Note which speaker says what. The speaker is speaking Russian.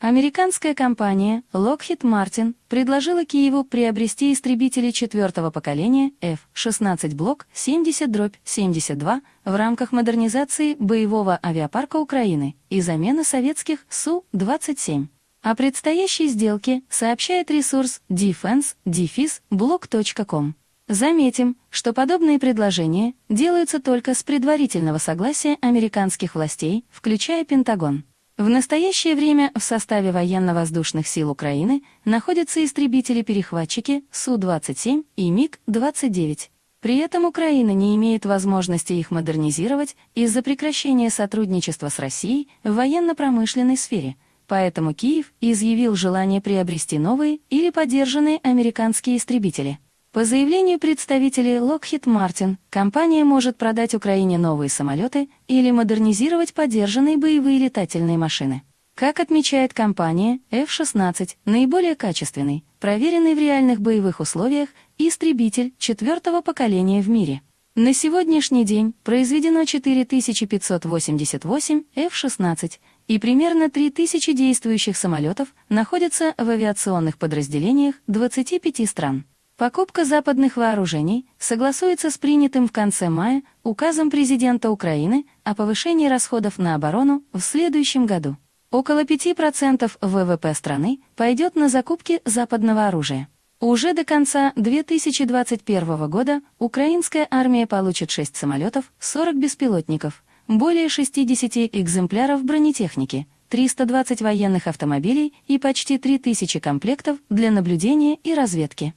Speaker 1: Американская компания Lockheed Martin предложила Киеву приобрести истребители четвертого поколения F-16 Block 70-72 в рамках модернизации боевого авиапарка Украины и замены советских Су-27. О предстоящей сделке сообщает ресурс defense-block.com. Заметим, что подобные предложения делаются только с предварительного согласия американских властей, включая Пентагон. В настоящее время в составе военно-воздушных сил Украины находятся истребители-перехватчики Су-27 и МиГ-29. При этом Украина не имеет возможности их модернизировать из-за прекращения сотрудничества с Россией в военно-промышленной сфере, поэтому Киев изъявил желание приобрести новые или поддержанные американские истребители. По заявлению представителей Lockheed Martin, компания может продать Украине новые самолеты или модернизировать поддержанные боевые летательные машины. Как отмечает компания, F-16 – наиболее качественный, проверенный в реальных боевых условиях истребитель четвертого поколения в мире. На сегодняшний день произведено 4588 F-16, и примерно 3000 действующих самолетов находятся в авиационных подразделениях 25 стран. Покупка западных вооружений согласуется с принятым в конце мая указом президента Украины о повышении расходов на оборону в следующем году. Около 5% ВВП страны пойдет на закупки западного оружия. Уже до конца 2021 года украинская армия получит 6 самолетов, 40 беспилотников, более 60 экземпляров бронетехники, 320 военных автомобилей и почти 3000 комплектов для наблюдения и разведки.